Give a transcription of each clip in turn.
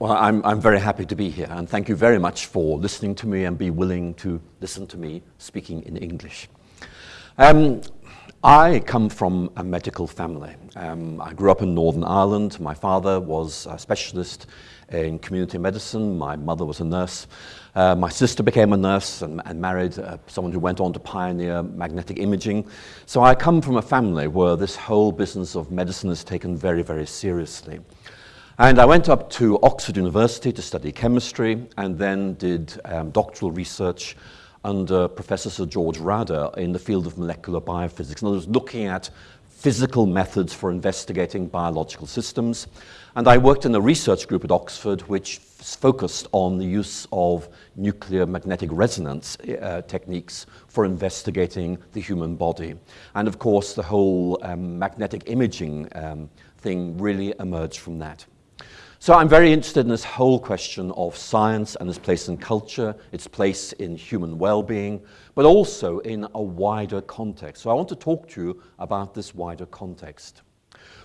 Well, I'm, I'm very happy to be here, and thank you very much for listening to me and be willing to listen to me speaking in English. Um, I come from a medical family. Um, I grew up in Northern Ireland. My father was a specialist in community medicine. My mother was a nurse. Uh, my sister became a nurse and, and married uh, someone who went on to pioneer magnetic imaging. So I come from a family where this whole business of medicine is taken very, very seriously. And I went up to Oxford University to study chemistry and then did um, doctoral research under Professor Sir George Radda in the field of molecular biophysics. And I was looking at physical methods for investigating biological systems. And I worked in a research group at Oxford which focused on the use of nuclear magnetic resonance uh, techniques for investigating the human body. And of course, the whole um, magnetic imaging um, thing really emerged from that. So I'm very interested in this whole question of science and its place in culture, its place in human well-being, but also in a wider context. So I want to talk to you about this wider context.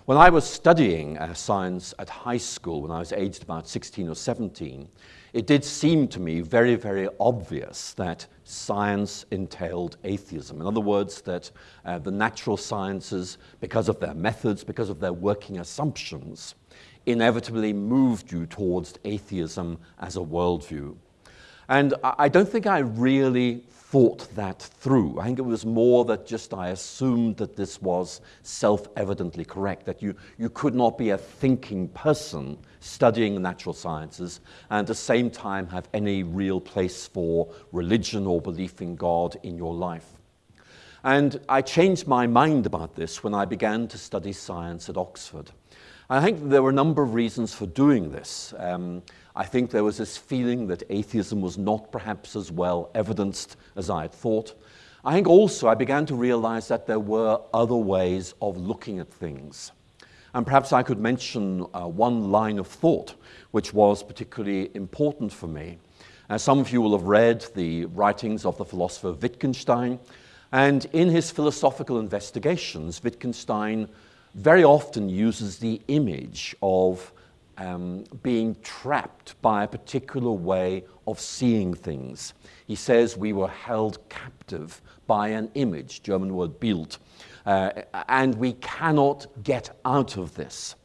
When I was studying uh, science at high school, when I was aged about 16 or 17, it did seem to me very, very obvious that science entailed atheism. In other words, that uh, the natural sciences, because of their methods, because of their working assumptions, inevitably moved you towards atheism as a worldview. And I don't think I really thought that through. I think it was more that just I assumed that this was self-evidently correct, that you, you could not be a thinking person studying natural sciences and at the same time have any real place for religion or belief in God in your life. And I changed my mind about this when I began to study science at Oxford. I think there were a number of reasons for doing this. Um, I think there was this feeling that atheism was not perhaps as well evidenced as I had thought. I think also I began to realize that there were other ways of looking at things. And perhaps I could mention uh, one line of thought which was particularly important for me. Uh, some of you will have read the writings of the philosopher Wittgenstein, and in his philosophical investigations, Wittgenstein very often uses the image of um, being trapped by a particular way of seeing things. He says we were held captive by an image, German word Bild, uh, and we cannot get out of this.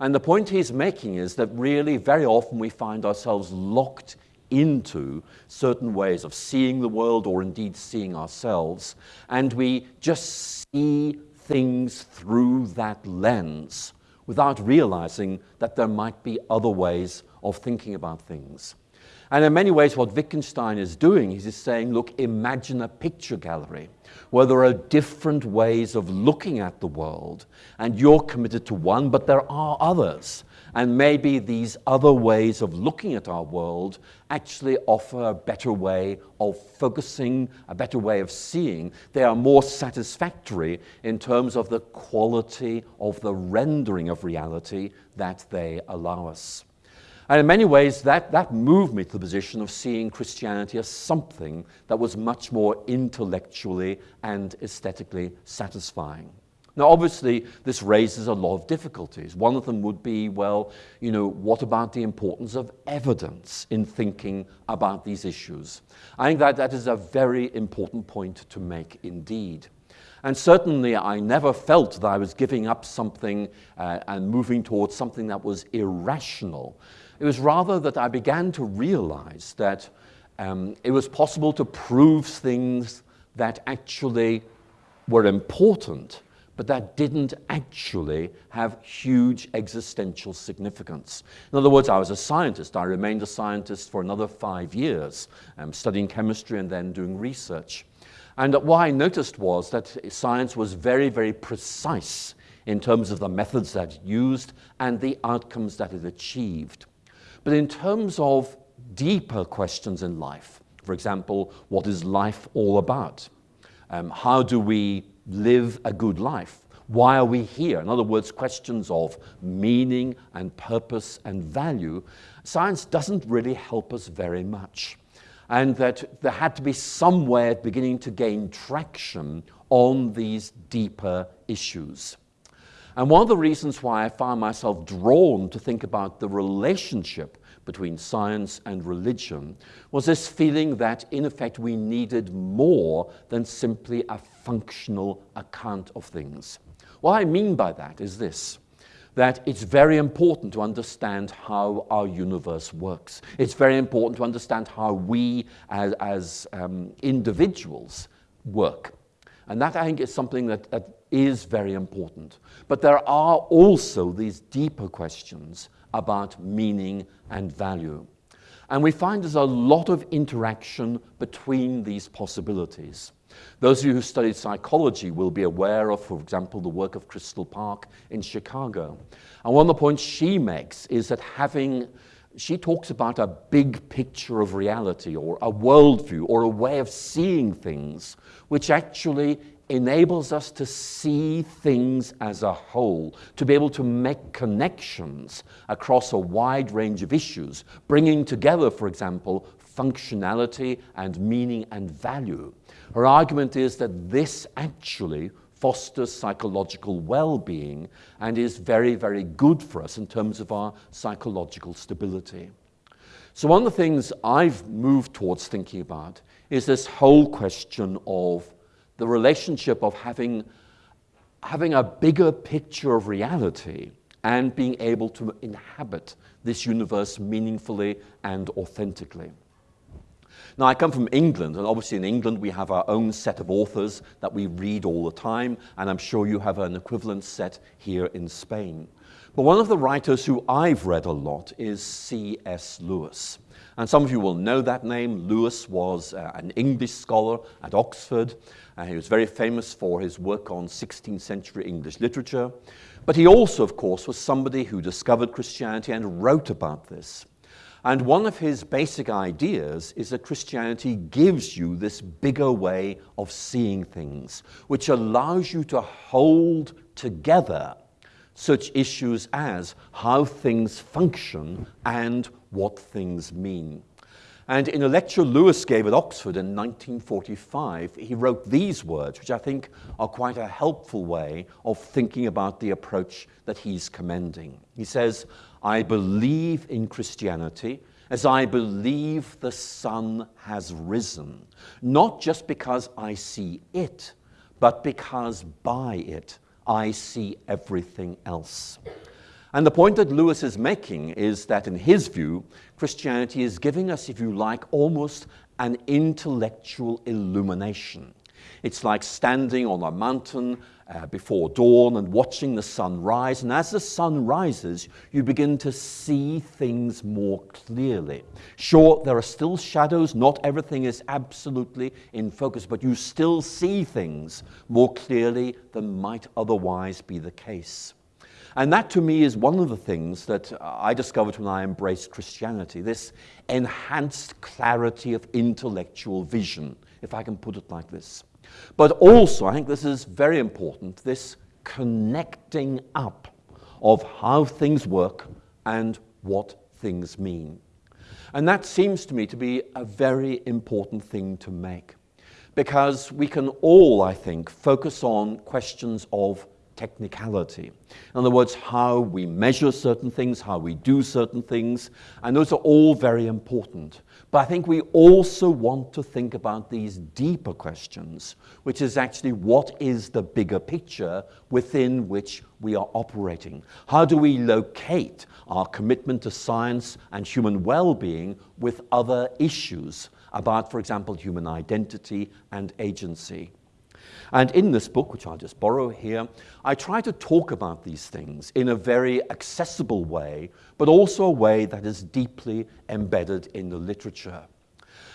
And the point he's making is that really very often we find ourselves locked into certain ways of seeing the world or indeed seeing ourselves, and we just see things through that lens without realizing that there might be other ways of thinking about things. And in many ways, what Wittgenstein is doing is he's saying, look, imagine a picture gallery where there are different ways of looking at the world, and you're committed to one, but there are others. And maybe these other ways of looking at our world actually offer a better way of focusing, a better way of seeing. They are more satisfactory in terms of the quality of the rendering of reality that they allow us. And in many ways, that, that moved me to the position of seeing Christianity as something that was much more intellectually and aesthetically satisfying. Now, obviously, this raises a lot of difficulties. One of them would be, well, you know, what about the importance of evidence in thinking about these issues? I think that that is a very important point to make indeed. And certainly I never felt that I was giving up something uh, and moving towards something that was irrational. It was rather that I began to realize that um, it was possible to prove things that actually were important but that didn't actually have huge existential significance. In other words, I was a scientist. I remained a scientist for another five years, um, studying chemistry and then doing research. And what I noticed was that science was very, very precise in terms of the methods that it used and the outcomes that it achieved. But in terms of deeper questions in life, for example, what is life all about? Um, how do we live a good life? Why are we here? In other words, questions of meaning and purpose and value. Science doesn't really help us very much. And that there had to be some way of beginning to gain traction on these deeper issues. And one of the reasons why I found myself drawn to think about the relationship between science and religion was this feeling that, in effect, we needed more than simply a functional account of things. What I mean by that is this that it's very important to understand how our universe works. It's very important to understand how we as, as um, individuals work. And that, I think, is something that, that is very important. But there are also these deeper questions about meaning and value. And we find there's a lot of interaction between these possibilities. Those of you who studied psychology will be aware of, for example, the work of Crystal Park in Chicago. And one of the points she makes is that having, she talks about a big picture of reality or a worldview or a way of seeing things, which actually enables us to see things as a whole, to be able to make connections across a wide range of issues, bringing together, for example, functionality and meaning and value. Her argument is that this actually fosters psychological well-being and is very, very good for us in terms of our psychological stability. So one of the things I've moved towards thinking about is this whole question of the relationship of having, having a bigger picture of reality and being able to inhabit this universe meaningfully and authentically. Now, I come from England, and obviously in England we have our own set of authors that we read all the time, and I'm sure you have an equivalent set here in Spain. But one of the writers who I've read a lot is C.S. Lewis. And some of you will know that name. Lewis was uh, an English scholar at Oxford. Uh, he was very famous for his work on 16th century English literature. But he also, of course, was somebody who discovered Christianity and wrote about this. And one of his basic ideas is that Christianity gives you this bigger way of seeing things, which allows you to hold together such issues as how things function and what things mean. And in a lecture Lewis gave at Oxford in 1945, he wrote these words, which I think are quite a helpful way of thinking about the approach that he's commending. He says, I believe in Christianity as I believe the sun has risen, not just because I see it, but because by it I see everything else. And the point that Lewis is making is that, in his view, Christianity is giving us, if you like, almost an intellectual illumination. It's like standing on a mountain uh, before dawn and watching the sun rise. And as the sun rises, you begin to see things more clearly. Sure, there are still shadows. Not everything is absolutely in focus, but you still see things more clearly than might otherwise be the case. And that to me is one of the things that uh, I discovered when I embraced Christianity this enhanced clarity of intellectual vision, if I can put it like this. But also, I think this is very important, this connecting up of how things work and what things mean. And that seems to me to be a very important thing to make because we can all, I think, focus on questions of technicality. In other words, how we measure certain things, how we do certain things, and those are all very important. But I think we also want to think about these deeper questions, which is actually what is the bigger picture within which we are operating? How do we locate our commitment to science and human well-being with other issues about, for example, human identity and agency? And in this book, which I'll just borrow here, I try to talk about these things in a very accessible way, but also a way that is deeply embedded in the literature.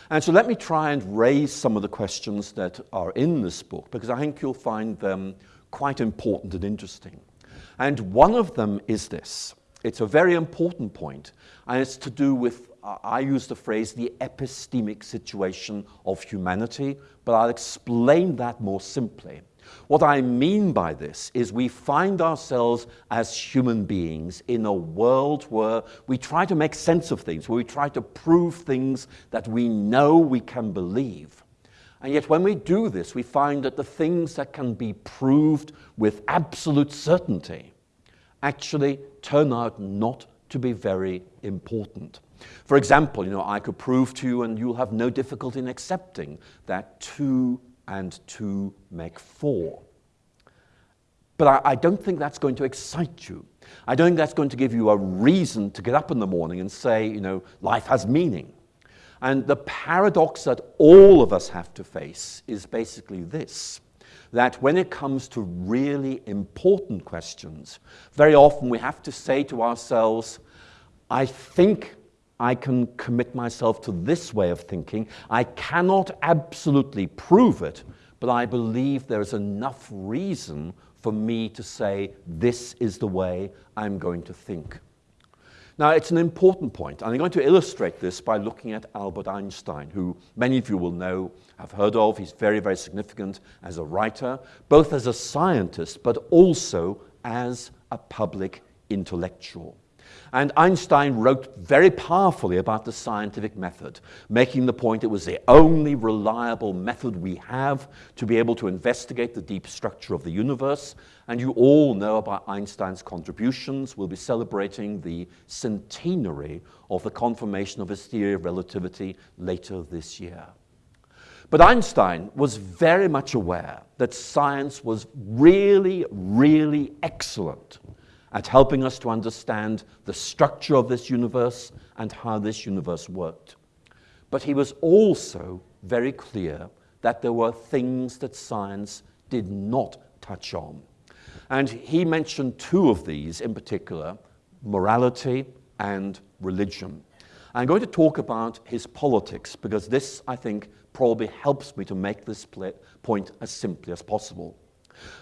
And so let me try and raise some of the questions that are in this book, because I think you'll find them quite important and interesting. And one of them is this. It's a very important point, and it's to do with I use the phrase the epistemic situation of humanity, but I'll explain that more simply. What I mean by this is we find ourselves as human beings in a world where we try to make sense of things, where we try to prove things that we know we can believe. And yet when we do this, we find that the things that can be proved with absolute certainty actually turn out not to be very important. For example, you know, I could prove to you, and you'll have no difficulty in accepting, that two and two make four. But I, I, don't think that's going to excite you. I don't think that's going to give you a reason to get up in the morning and say, you know, life has meaning. And the paradox that all of us have to face is basically this that when it comes to really important questions, very often we have to say to ourselves, I think I can commit myself to this way of thinking. I cannot absolutely prove it, but I believe there is enough reason for me to say, this is the way I'm going to think. Now, it's an important point, and I'm going to illustrate this by looking at Albert Einstein, who many of you will know, have heard of. He's very, very significant as a writer, both as a scientist, but also as a public intellectual. And Einstein wrote very powerfully about the scientific method, making the point it was the only reliable method we have to be able to investigate the deep structure of the universe. And you all know about Einstein's contributions. We'll be celebrating the centenary of the confirmation of his theory of relativity later this year. But Einstein was very much aware that science was really, really excellent at helping us to understand the structure of this universe and how this universe worked. But he was also very clear that there were things that science did not touch on. And he mentioned two of these in particular, morality and religion. I'm going to talk about his politics because this, I think, probably helps me to make this point as simply as possible.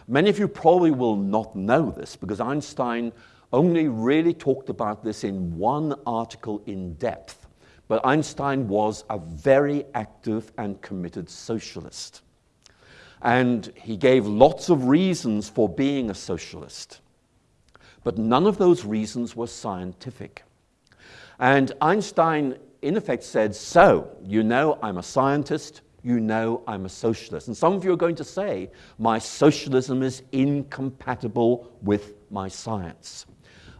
Many of you probably will not know this because Einstein only really talked about this in one article in depth. But Einstein was a very active and committed socialist. And he gave lots of reasons for being a socialist. But none of those reasons were scientific. And Einstein, in effect, said, So, you know, I'm a scientist, you know I'm a socialist. And some of you are going to say, my socialism is incompatible with my science.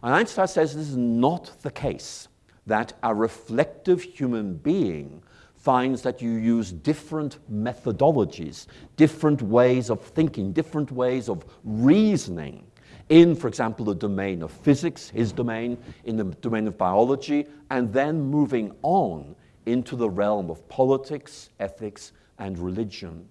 And Einstein says this is not the case, that a reflective human being finds that you use different methodologies, different ways of thinking, different ways of reasoning in, for example, the domain of physics, his domain, in the domain of biology, and then moving on into the realm of politics, ethics, and religion.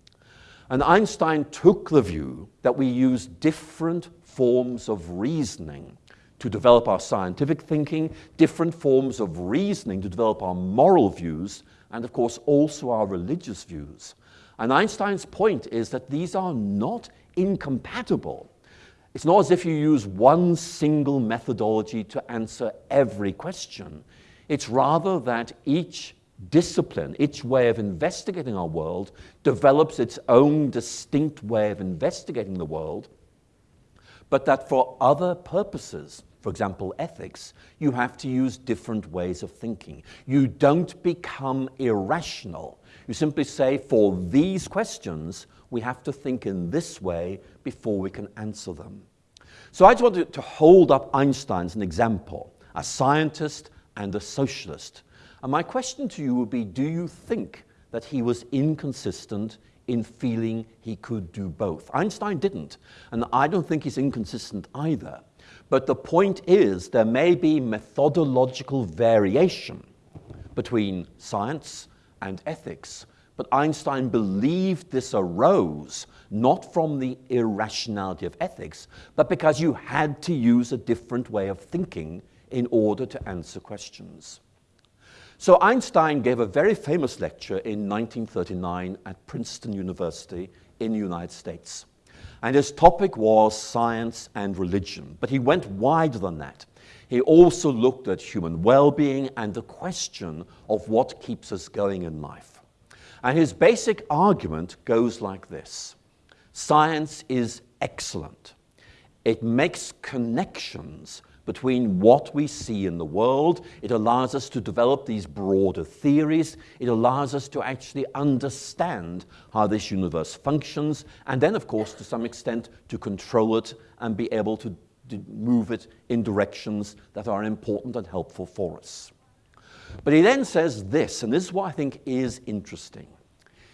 And Einstein took the view that we use different forms of reasoning to develop our scientific thinking, different forms of reasoning to develop our moral views, and of course also our religious views. And Einstein's point is that these are not incompatible. It's not as if you use one single methodology to answer every question. It's rather that each discipline, each way of investigating our world, develops its own distinct way of investigating the world, but that for other purposes, for example, ethics, you have to use different ways of thinking. You don't become irrational. You simply say, for these questions, we have to think in this way before we can answer them. So I just wanted to hold up Einstein as an example, a scientist and a socialist, and my question to you would be do you think that he was inconsistent in feeling he could do both? Einstein didn't, and I don't think he's inconsistent either. But the point is, there may be methodological variation between science and ethics. But Einstein believed this arose not from the irrationality of ethics, but because you had to use a different way of thinking in order to answer questions. So Einstein gave a very famous lecture in 1939 at Princeton University in the United States. And his topic was science and religion. But he went wider than that. He also looked at human well-being and the question of what keeps us going in life. And his basic argument goes like this. Science is excellent. It makes connections between what we see in the world. It allows us to develop these broader theories. It allows us to actually understand how this universe functions, and then, of course, to some extent, to control it and be able to move it in directions that are important and helpful for us. But he then says this, and this is what I think is interesting.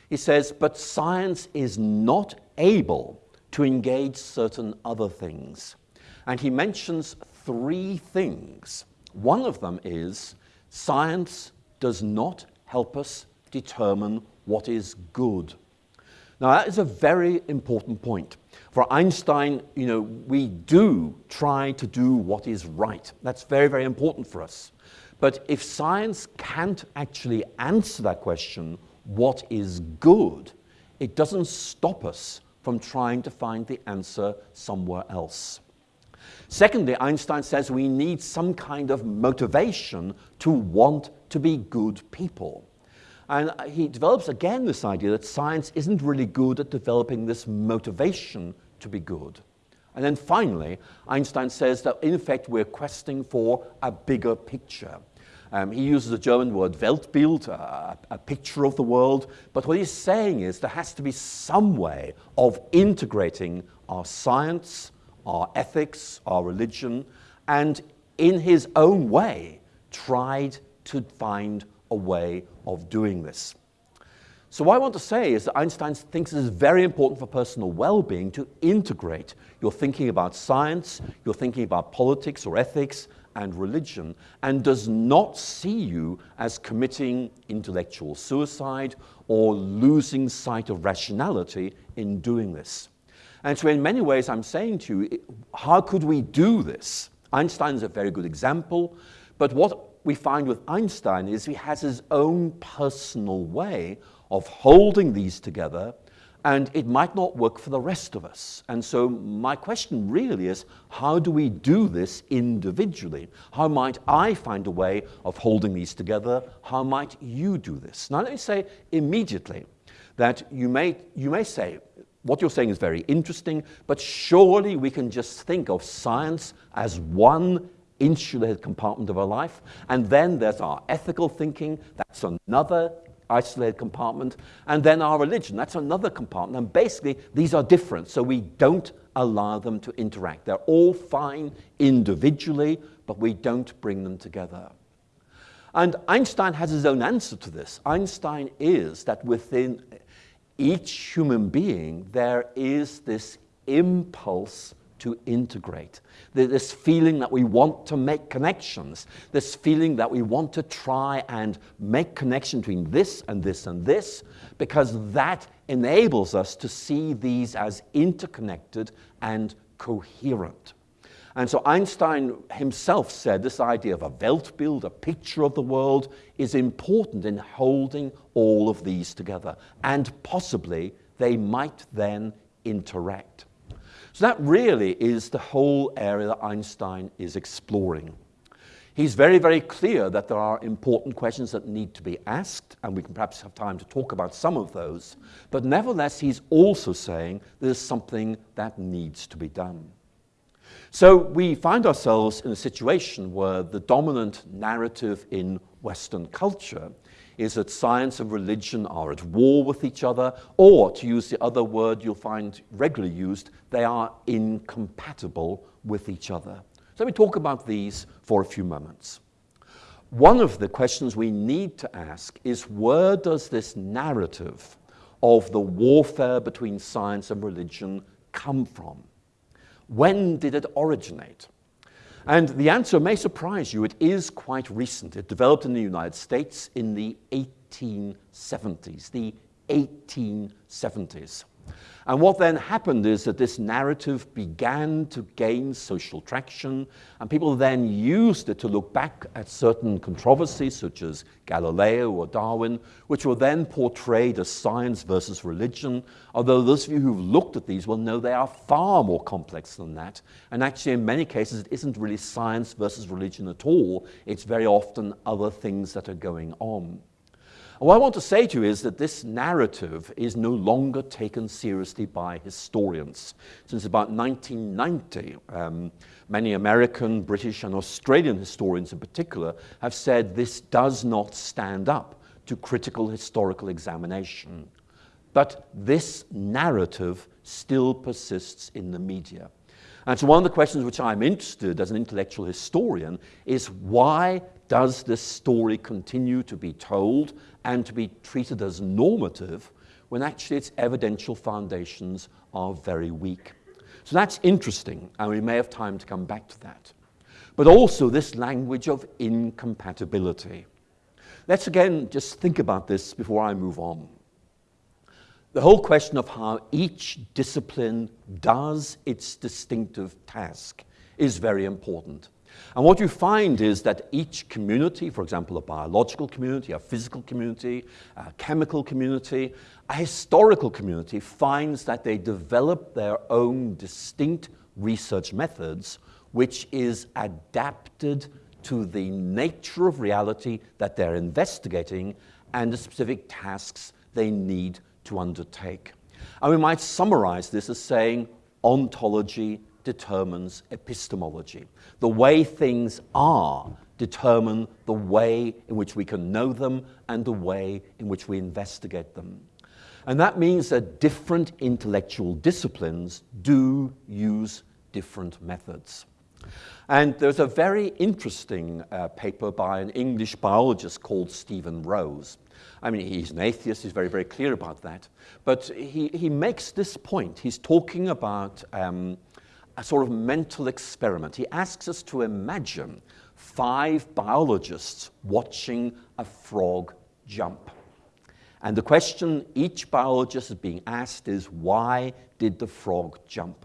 He says, but science is not able to engage certain other things. And he mentions three things. One of them is science does not help us determine what is good. Now, that is a very important point. For Einstein, you know, we do try to do what is right. That's very, very important for us. But if science can't actually answer that question, what is good, it doesn't stop us from trying to find the answer somewhere else. Secondly, Einstein says we need some kind of motivation to want to be good people. And he develops again this idea that science isn't really good at developing this motivation to be good. And then finally, Einstein says that in effect we're questing for a bigger picture. Um, he uses the German word Weltbild, a, a picture of the world, but what he's saying is there has to be some way of integrating our science, our ethics, our religion, and in his own way tried to find a way of doing this. So what I want to say is that Einstein thinks it is very important for personal well-being to integrate your thinking about science, your thinking about politics or ethics and religion, and does not see you as committing intellectual suicide or losing sight of rationality in doing this. And so in many ways I'm saying to you, how could we do this? Einstein is a very good example, but what we find with Einstein is he has his own personal way of holding these together and it might not work for the rest of us. And so my question really is, how do we do this individually? How might I find a way of holding these together? How might you do this? Now let me say immediately that you may, you may say, what you're saying is very interesting, but surely we can just think of science as one insulated compartment of our life. And then there's our ethical thinking, that's another isolated compartment. And then our religion, that's another compartment. And basically, these are different, so we don't allow them to interact. They're all fine individually, but we don't bring them together. And Einstein has his own answer to this. Einstein is that within each human being, there is this impulse to integrate. This feeling that we want to make connections, this feeling that we want to try and make connection between this and this and this, because that enables us to see these as interconnected and coherent. And so Einstein himself said this idea of a Weltbild, a picture of the world, is important in holding all of these together. And possibly they might then interact. So that really is the whole area that Einstein is exploring. He's very, very clear that there are important questions that need to be asked, and we can perhaps have time to talk about some of those. But nevertheless, he's also saying there's something that needs to be done. So we find ourselves in a situation where the dominant narrative in Western culture is that science and religion are at war with each other, or to use the other word you'll find regularly used, they are incompatible with each other. So let me talk about these for a few moments. One of the questions we need to ask is where does this narrative of the warfare between science and religion come from? When did it originate? And the answer may surprise you. It is quite recent. It developed in the United States in the 1870s, the 1870s. And what then happened is that this narrative began to gain social traction, and people then used it to look back at certain controversies, such as Galileo or Darwin, which were then portrayed as science versus religion, although those of you who've looked at these will know they are far more complex than that. And actually, in many cases, it isn't really science versus religion at all. It's very often other things that are going on. What I want to say to you is that this narrative is no longer taken seriously by historians. Since about 1990, um, many American, British, and Australian historians in particular have said this does not stand up to critical historical examination. But this narrative still persists in the media. And so one of the questions which I'm interested as an intellectual historian is why does this story continue to be told and to be treated as normative when actually its evidential foundations are very weak? So that's interesting, and we may have time to come back to that. But also this language of incompatibility. Let's again just think about this before I move on. The whole question of how each discipline does its distinctive task is very important. And what you find is that each community, for example, a biological community, a physical community, a chemical community, a historical community, finds that they develop their own distinct research methods, which is adapted to the nature of reality that they're investigating and the specific tasks they need to undertake. And we might summarize this as saying ontology determines epistemology. The way things are determine the way in which we can know them and the way in which we investigate them. And that means that different intellectual disciplines do use different methods. And there's a very interesting uh, paper by an English biologist called Stephen Rose. I mean, he's an atheist, he's very, very clear about that. But he, he makes this point. He's talking about um, a sort of mental experiment. He asks us to imagine five biologists watching a frog jump. And the question each biologist is being asked is, why did the frog jump?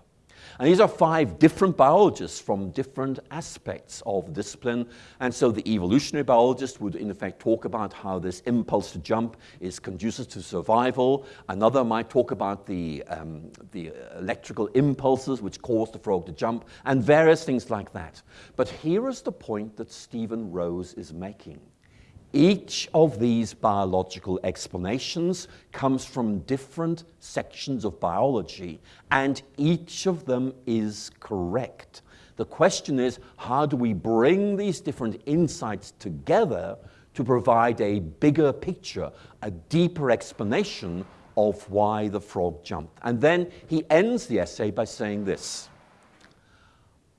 And these are five different biologists from different aspects of discipline. And so the evolutionary biologist would in effect talk about how this impulse to jump is conducive to survival. Another might talk about the, um, the electrical impulses which cause the frog to jump and various things like that. But here is the point that Stephen Rose is making. Each of these biological explanations comes from different sections of biology, and each of them is correct. The question is, how do we bring these different insights together to provide a bigger picture, a deeper explanation of why the frog jumped? And then he ends the essay by saying this,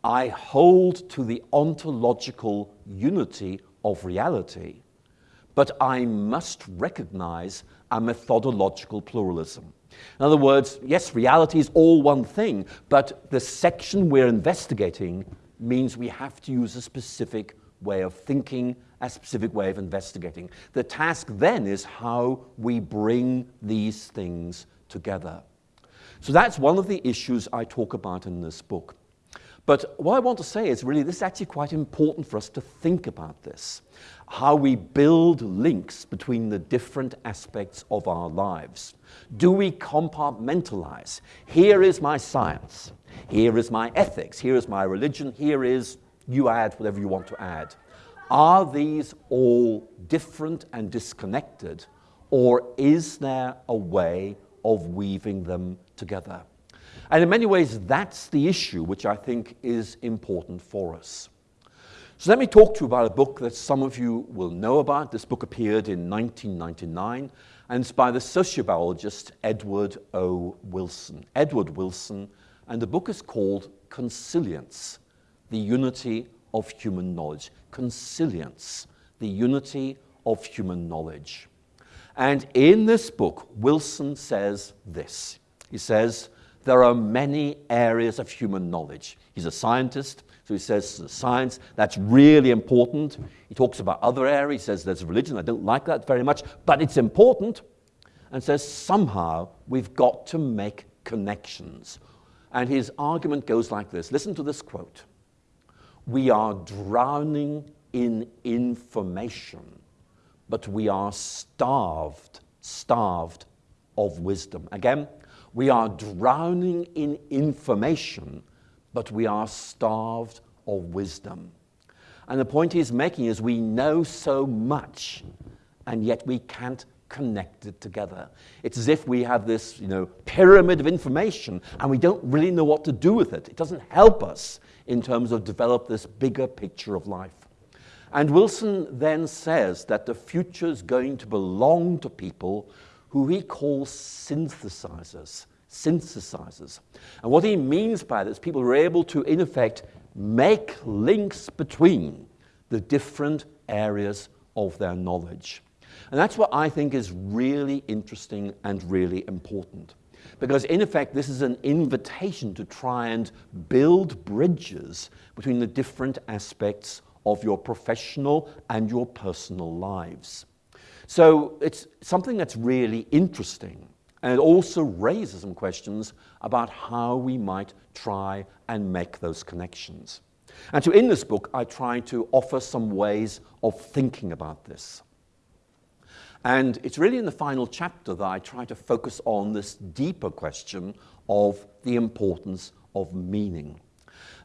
I hold to the ontological unity of reality but I must recognize a methodological pluralism. In other words, yes, reality is all one thing, but the section we're investigating means we have to use a specific way of thinking, a specific way of investigating. The task then is how we bring these things together. So that's one of the issues I talk about in this book. But what I want to say is really this is actually quite important for us to think about this how we build links between the different aspects of our lives. Do we compartmentalize? Here is my science. Here is my ethics. Here is my religion. Here is, you add whatever you want to add. Are these all different and disconnected, or is there a way of weaving them together? And in many ways, that's the issue which I think is important for us. So let me talk to you about a book that some of you will know about. This book appeared in 1999, and it's by the sociobiologist Edward O. Wilson. Edward Wilson, and the book is called Consilience, the Unity of Human Knowledge. Consilience, the Unity of Human Knowledge. And in this book, Wilson says this. He says, there are many areas of human knowledge. He's a scientist, so he says science, that's really important. He talks about other areas. He says there's religion. I don't like that very much, but it's important. And says somehow we've got to make connections. And his argument goes like this. Listen to this quote. We are drowning in information, but we are starved, starved of wisdom. Again, we are drowning in information, but we are starved of wisdom. And the point he's making is we know so much, and yet we can't connect it together. It's as if we have this you know, pyramid of information and we don't really know what to do with it. It doesn't help us in terms of develop this bigger picture of life. And Wilson then says that the future is going to belong to people who he calls synthesizers. synthesizers. And what he means by this, people are able to, in effect, make links between the different areas of their knowledge. And that's what I think is really interesting and really important. Because in effect, this is an invitation to try and build bridges between the different aspects of your professional and your personal lives. So it's something that's really interesting. And it also raises some questions about how we might try and make those connections. And so in this book, I try to offer some ways of thinking about this. And it's really in the final chapter that I try to focus on this deeper question of the importance of meaning.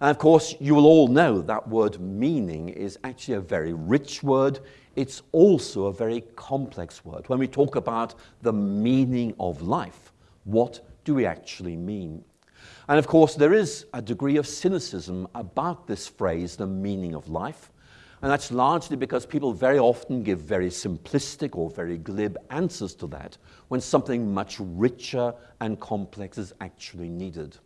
And of course, you will all know that word meaning is actually a very rich word. It's also a very complex word. When we talk about the meaning of life, what do we actually mean? And of course, there is a degree of cynicism about this phrase, the meaning of life. And that's largely because people very often give very simplistic or very glib answers to that when something much richer and complex is actually needed.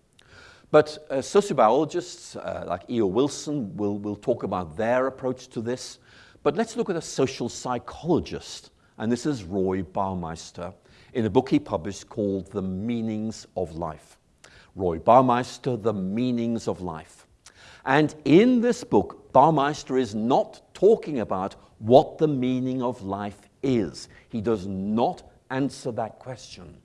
But uh, sociobiologists uh, like E.O. Wilson will, will talk about their approach to this. But let's look at a social psychologist, and this is Roy Baumeister, in a book he published called The Meanings of Life. Roy Baumeister, The Meanings of Life. And in this book, Baumeister is not talking about what the meaning of life is. He does not answer that question.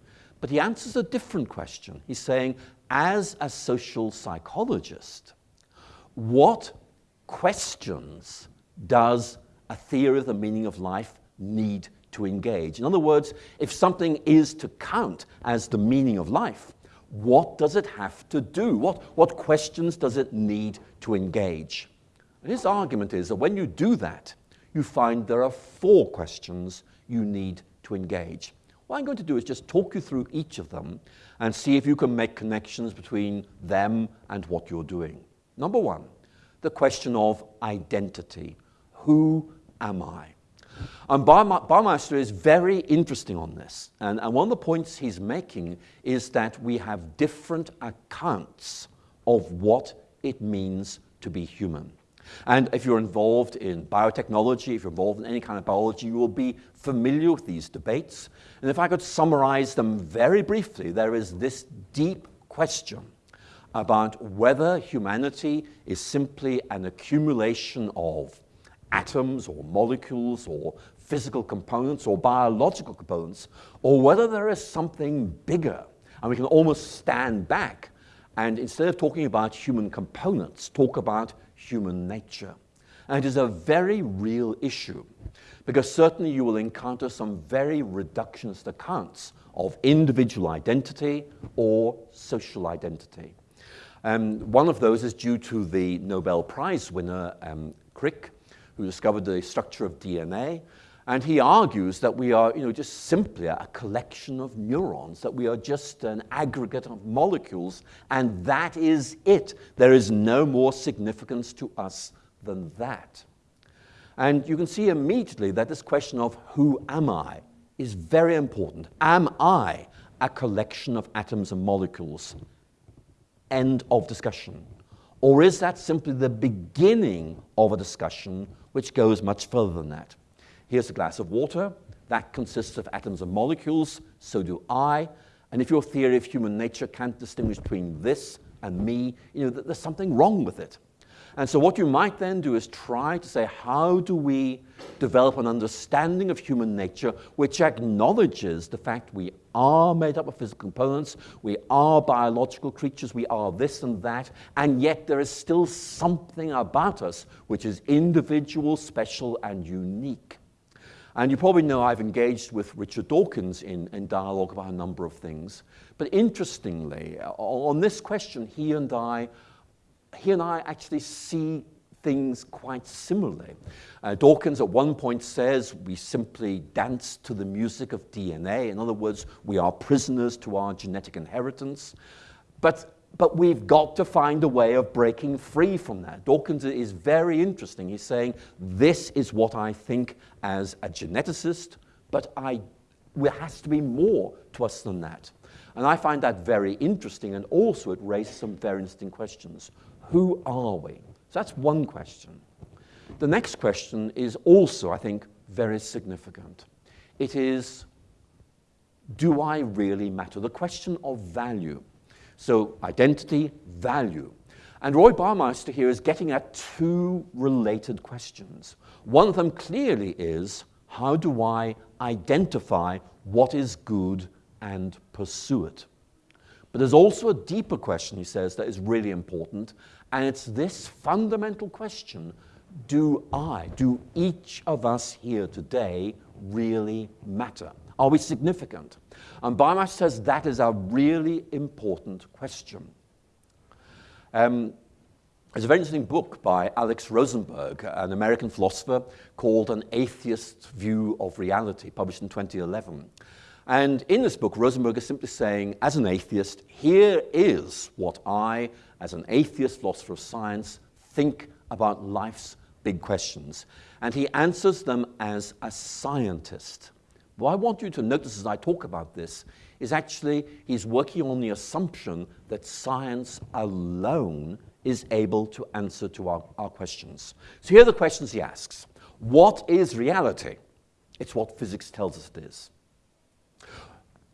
But he answers a different question. He's saying, as a social psychologist, what questions does a theory of the meaning of life need to engage? In other words, if something is to count as the meaning of life, what does it have to do? What, what questions does it need to engage? And his argument is that when you do that, you find there are four questions you need to engage. What I'm going to do is just talk you through each of them and see if you can make connections between them and what you're doing. Number one, the question of identity. Who am I? And Baumeister is very interesting on this. And, and one of the points he's making is that we have different accounts of what it means to be human. And if you're involved in biotechnology, if you're involved in any kind of biology, you will be familiar with these debates. And if I could summarize them very briefly, there is this deep question about whether humanity is simply an accumulation of atoms or molecules or physical components or biological components, or whether there is something bigger. And we can almost stand back and instead of talking about human components, talk about human nature. And it is a very real issue because certainly you will encounter some very reductionist accounts of individual identity or social identity. Um, one of those is due to the Nobel Prize winner um, Crick, who discovered the structure of DNA. And he argues that we are you know, just simply a collection of neurons, that we are just an aggregate of molecules, and that is it. There is no more significance to us than that. And you can see immediately that this question of who am I is very important. Am I a collection of atoms and molecules? End of discussion. Or is that simply the beginning of a discussion which goes much further than that? Here's a glass of water. That consists of atoms and molecules. So do I. And if your theory of human nature can't distinguish between this and me, you know, there's something wrong with it. And so what you might then do is try to say, how do we develop an understanding of human nature which acknowledges the fact we are made up of physical components, we are biological creatures, we are this and that, and yet there is still something about us which is individual, special, and unique. And you probably know I've engaged with Richard Dawkins in, in dialogue about a number of things. But interestingly, uh, on this question, he and I he and I actually see things quite similarly. Uh, Dawkins at one point says we simply dance to the music of DNA. In other words, we are prisoners to our genetic inheritance. But, but we've got to find a way of breaking free from that. Dawkins is very interesting. He's saying, this is what I think as a geneticist, but I, there has to be more to us than that. And I find that very interesting, and also it raises some very interesting questions. Who are we? So that's one question. The next question is also, I think, very significant. It is, do I really matter? The question of value. So identity, value. And Roy Baumeister here is getting at two related questions. One of them clearly is, how do I identify what is good and pursue it? But there's also a deeper question, he says, that is really important, and it's this fundamental question, do I, do each of us here today really matter? Are we significant? And Baumeister says that is a really important question. Um, there's a very interesting book by Alex Rosenberg, an American philosopher, called An Atheist View of Reality, published in 2011. And in this book, Rosenberg is simply saying, as an atheist, here is what I, as an atheist philosopher of science, think about life's big questions. And he answers them as a scientist. What I want you to notice as I talk about this is actually he's working on the assumption that science alone is able to answer to our, our questions. So here are the questions he asks. What is reality? It's what physics tells us it is.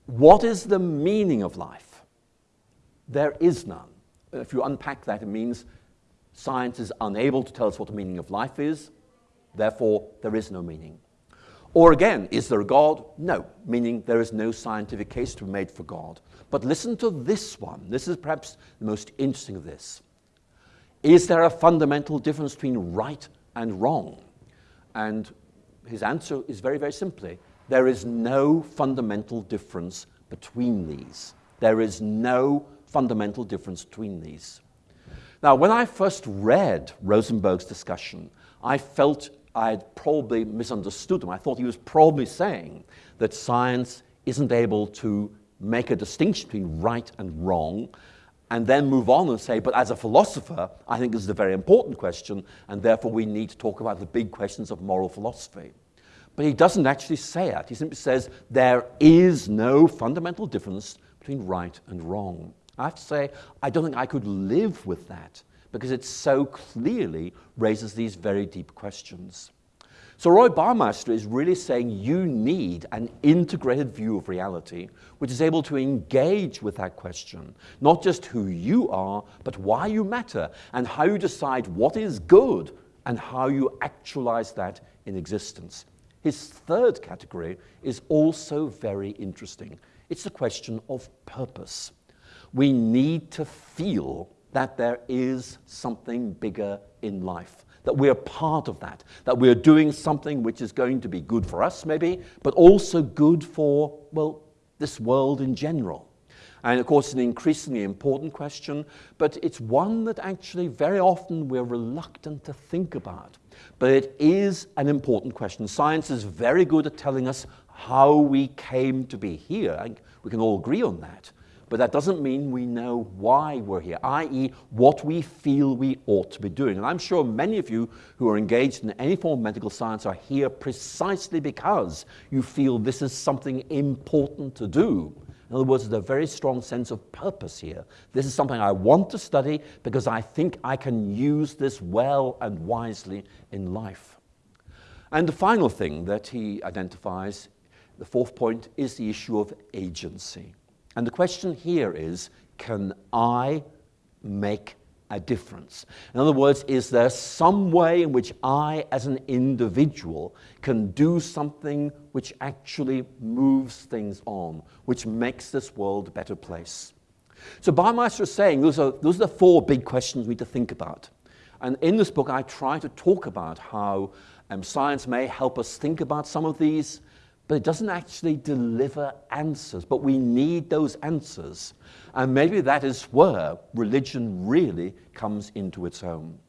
What is the meaning of life? There is none. If you unpack that, it means science is unable to tell us what the meaning of life is, therefore there is no meaning. Or again, is there a God? No, meaning there is no scientific case to be made for God. But listen to this one. This is perhaps the most interesting of this. Is there a fundamental difference between right and wrong? And his answer is very, very simply, there is no fundamental difference between these. There is no fundamental difference between these. Now, when I first read Rosenberg's discussion, I felt I had probably misunderstood him. I thought he was probably saying that science isn't able to make a distinction between right and wrong, and then move on and say, but as a philosopher, I think this is a very important question, and therefore we need to talk about the big questions of moral philosophy. But he doesn't actually say that. He simply says there is no fundamental difference between right and wrong. I have to say, I don't think I could live with that because it so clearly raises these very deep questions. So Roy Baumeister is really saying you need an integrated view of reality which is able to engage with that question, not just who you are, but why you matter and how you decide what is good and how you actualize that in existence. His third category is also very interesting. It's the question of purpose. We need to feel that there is something bigger in life that we're part of that, that we're doing something which is going to be good for us, maybe, but also good for, well, this world in general. And of course, an increasingly important question, but it's one that actually very often we're reluctant to think about. But it is an important question. Science is very good at telling us how we came to be here. We can all agree on that. But that doesn't mean we know why we're here, i.e., what we feel we ought to be doing. And I'm sure many of you who are engaged in any form of medical science are here precisely because you feel this is something important to do. In other words, there's a very strong sense of purpose here. This is something I want to study because I think I can use this well and wisely in life. And the final thing that he identifies, the fourth point, is the issue of agency. And the question here is, can I make a difference? In other words, is there some way in which I, as an individual, can do something which actually moves things on, which makes this world a better place? So Baumeister is saying those are, those are the four big questions we need to think about. And in this book, I try to talk about how um, science may help us think about some of these, but it doesn't actually deliver answers. But we need those answers. And maybe that is where religion really comes into its own.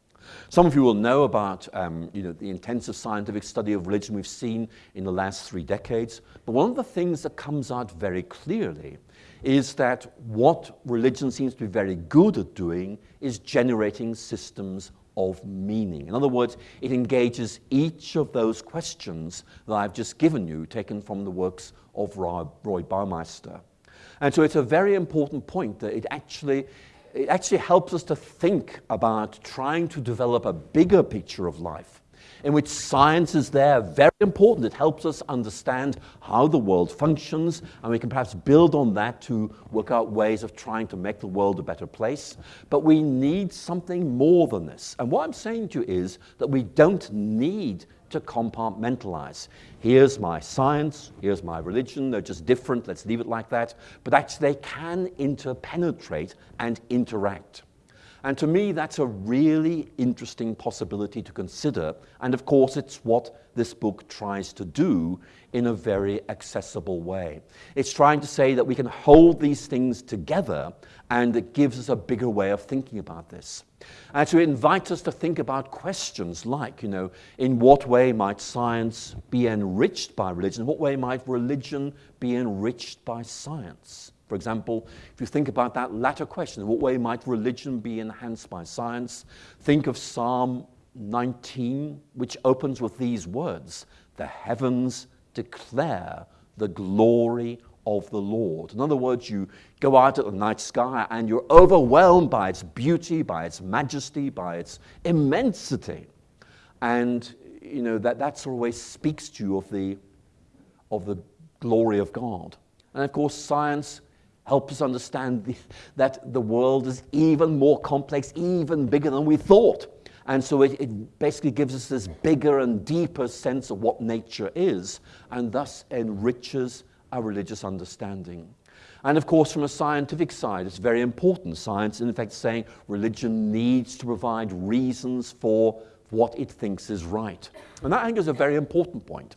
Some of you will know about um, you know, the intensive scientific study of religion we've seen in the last three decades. But one of the things that comes out very clearly is that what religion seems to be very good at doing is generating systems of meaning. In other words, it engages each of those questions that I've just given you, taken from the works of Roy, Baumeister. And so it's a very important point that it actually, it actually helps us to think about trying to develop a bigger picture of life in which science is there, very important. It helps us understand how the world functions, and we can perhaps build on that to work out ways of trying to make the world a better place. But we need something more than this. And what I'm saying to you is that we don't need to compartmentalize. Here's my science, here's my religion, they're just different, let's leave it like that. But actually, they can interpenetrate and interact. And to me, that's a really interesting possibility to consider. And of course, it's what this book tries to do in a very accessible way. It's trying to say that we can hold these things together and it gives us a bigger way of thinking about this. And to invite us to think about questions like, you know, in what way might science be enriched by religion? In what way might religion be enriched by science? For example, if you think about that latter question, what way might religion be enhanced by science? Think of Psalm 19, which opens with these words The heavens declare the glory of the Lord. In other words, you go out at the night sky and you're overwhelmed by its beauty, by its majesty, by its immensity. And you know that that's way speaks to you of the of the glory of God. And of course, science help us understand the, that the world is even more complex, even bigger than we thought. And so it, it, basically gives us this bigger and deeper sense of what nature is, and thus enriches our religious understanding. And of course, from a scientific side, it's very important. Science, in effect, saying religion needs to provide reasons for what it thinks is right. And that, I think, is a very important point.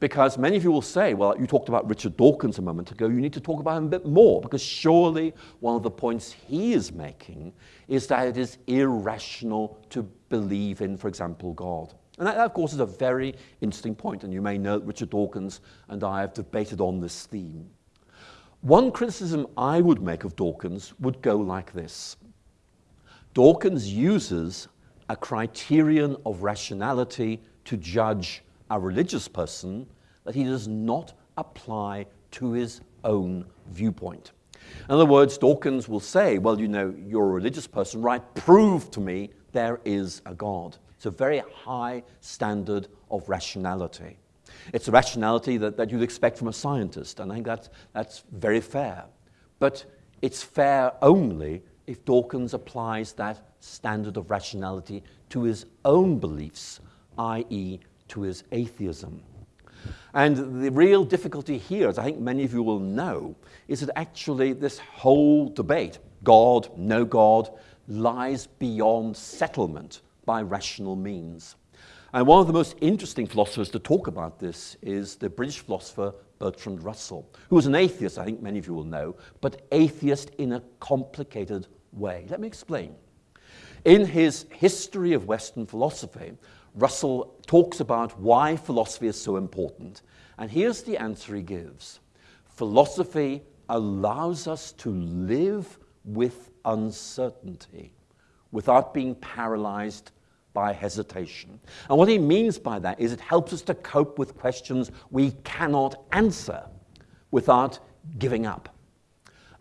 Because many of you will say, well, you talked about Richard Dawkins a moment ago, you need to talk about him a bit more, because surely one of the points he is making is that it is irrational to believe in, for example, God. And that, of course, is a very interesting point. and you may know Richard Dawkins and I have debated on this theme. One criticism I would make of Dawkins would go like this. Dawkins uses a criterion of rationality to judge a religious person that he does not apply to his own viewpoint. In other words, Dawkins will say, well, you know, you're a religious person, right? Prove to me there is a God. It's a very high standard of rationality. It's a rationality that, that you'd expect from a scientist, and I think that's, that's very fair. But it's fair only if Dawkins applies that standard of rationality to his own beliefs, i.e., to his atheism. And the real difficulty here, as I think many of you will know, is that actually this whole debate, God, no God, lies beyond settlement by rational means. And one of the most interesting philosophers to talk about this is the British philosopher Bertrand Russell, who was an atheist, I think many of you will know, but atheist in a complicated way. Let me explain. In his History of Western Philosophy, Russell talks about why philosophy is so important. And here's the answer he gives Philosophy allows us to live with uncertainty without being paralyzed by hesitation. And what he means by that is it helps us to cope with questions we cannot answer without giving up.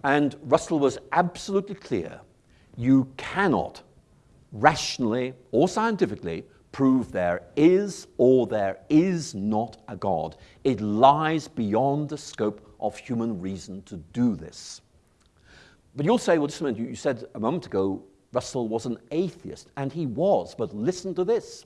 And Russell was absolutely clear you cannot rationally or scientifically prove there is or there is not a God. It lies beyond the scope of human reason to do this. But you'll say, well, just a minute, you said a moment ago Russell was an atheist, and he was, but listen to this.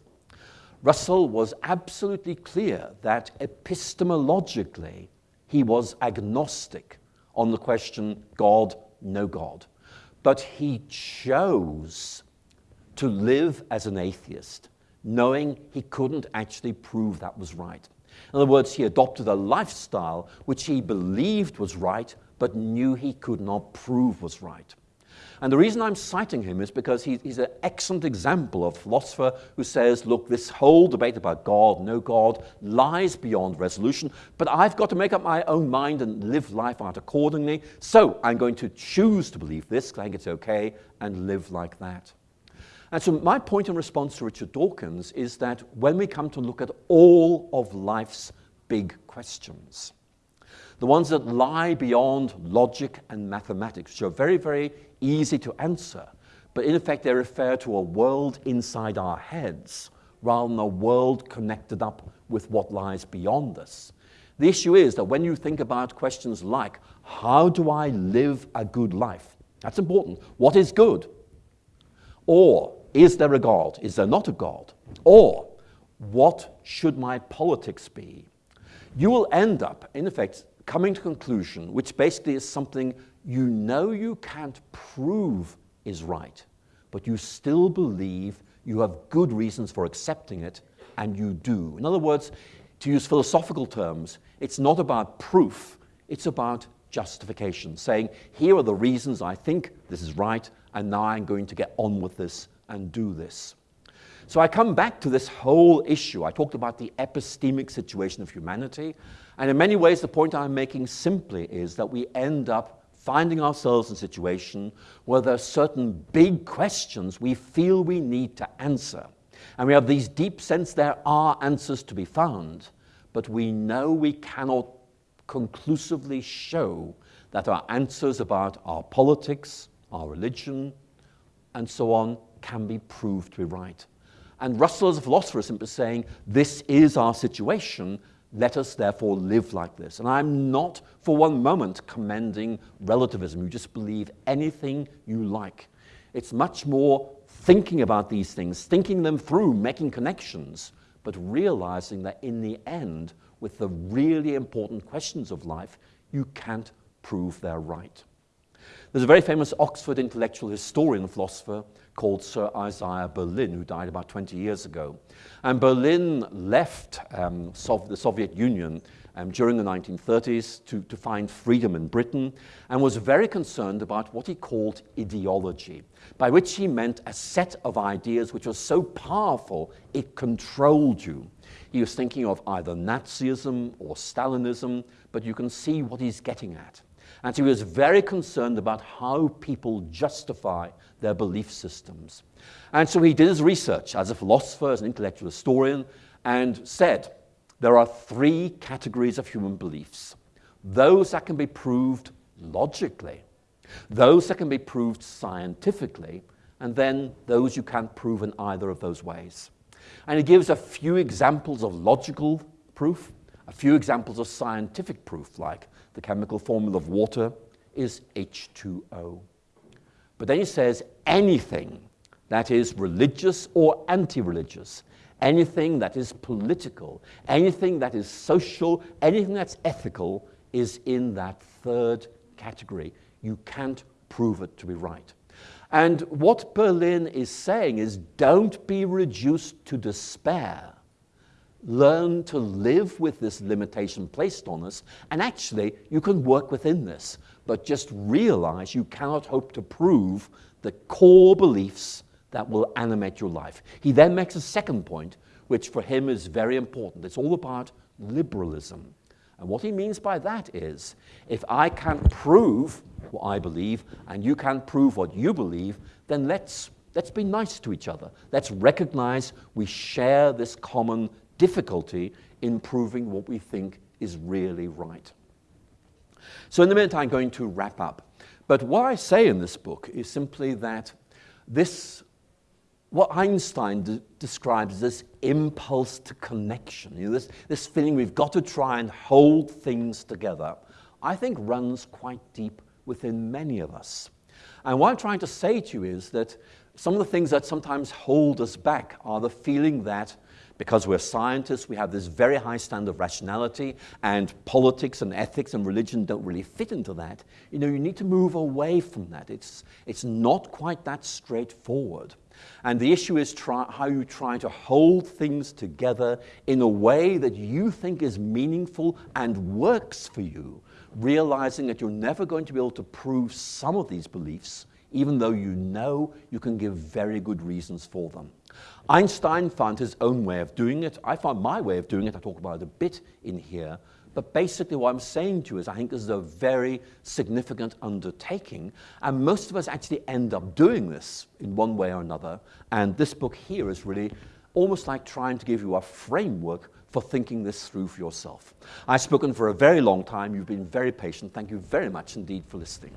Russell was absolutely clear that epistemologically he was agnostic on the question God, no God. But he chose to live as an atheist knowing he couldn't actually prove that was right. In other words, he adopted a lifestyle which he believed was right, but knew he could not prove was right. And the reason I'm citing him is because he, he's an excellent example of a philosopher who says, look, this whole debate about God, no God, lies beyond resolution, but I've got to make up my own mind and live life out accordingly. So I'm going to choose to believe this, because I think it's okay, and live like that. And so my point in response to Richard Dawkins is that when we come to look at all of life's big questions, the ones that lie beyond logic and mathematics, which are very, very easy to answer, but in effect they refer to a world inside our heads rather than a world connected up with what lies beyond us. The issue is that when you think about questions like, how do I live a good life? That's important. What is good? Or, is there a God? Is there not a God? Or, what should my politics be? You will end up, in effect, coming to a conclusion which basically is something you know you can't prove is right, but you still believe you have good reasons for accepting it, and you do. In other words, to use philosophical terms, it's not about proof, it's about justification, saying, here are the reasons I think this is right, and now I'm going to get on with this and do this. So I come back to this whole issue. I talked about the epistemic situation of humanity, and in many ways the point I'm making simply is that we end up finding ourselves in a situation where there are certain big questions we feel we need to answer. And we have these deep sense there are answers to be found, but we know we cannot conclusively show that our answers about our politics, our religion, and so on can be proved to be right. And Russell as a philosopher is simply saying, this is our situation, let us therefore live like this. And I'm not for one moment commending relativism. You just believe anything you like. It's much more thinking about these things, thinking them through, making connections, but realizing that in the end, with the really important questions of life, you can't prove they're right. There's a very famous Oxford intellectual historian and philosopher called Sir Isaiah Berlin, who died about 20 years ago. And Berlin left um, Sov the Soviet Union um, during the 1930s to, to find freedom in Britain and was very concerned about what he called ideology, by which he meant a set of ideas which was so powerful it controlled you. He was thinking of either Nazism or Stalinism, but you can see what he's getting at. And he was very concerned about how people justify their belief systems. And so he did his research as a philosopher, as an intellectual historian, and said, there are three categories of human beliefs. Those that can be proved logically, those that can be proved scientifically, and then those you can't prove in either of those ways. And he gives a few examples of logical proof, a few examples of scientific proof, like the chemical formula of water is H2O. But then he says anything that is religious or anti-religious, anything that is political, anything that is social, anything that's ethical is in that third category. You can't prove it to be right. And what Berlin is saying is don't be reduced to despair. Learn to live with this limitation placed on us, and actually, you can work within this, but just realize you cannot hope to prove the core beliefs that will animate your life. He then makes a second point, which for him is very important. It's all about liberalism. And what he means by that is, if I can't prove what I believe and you can't prove what you believe, then let's, let's be nice to each other. Let's recognize we share this common difficulty in proving what we think is really right. So in a minute, I'm going to wrap up. But what I say in this book is simply that this what Einstein de describes as this impulse to connection, you know, this, this feeling we've got to try and hold things together, I think runs quite deep within many of us. And what I'm trying to say to you is that some of the things that sometimes hold us back are the feeling that because we're scientists, we have this very high standard of rationality, and politics and ethics and religion don't really fit into that. You know, you need to move away from that. It's, it's not quite that straightforward. And the issue is try, how you try to hold things together in a way that you think is meaningful and works for you, realizing that you're never going to be able to prove some of these beliefs, even though you know you can give very good reasons for them. Einstein found his own way of doing it. I found my way of doing it. I talk about it a bit in here. But basically what I'm saying to you is I think this is a very significant undertaking. And most of us actually end up doing this in one way or another. And this book here is really almost like trying to give you a framework for thinking this through for yourself. I've spoken for a very long time. You've been very patient. Thank you very much indeed for listening.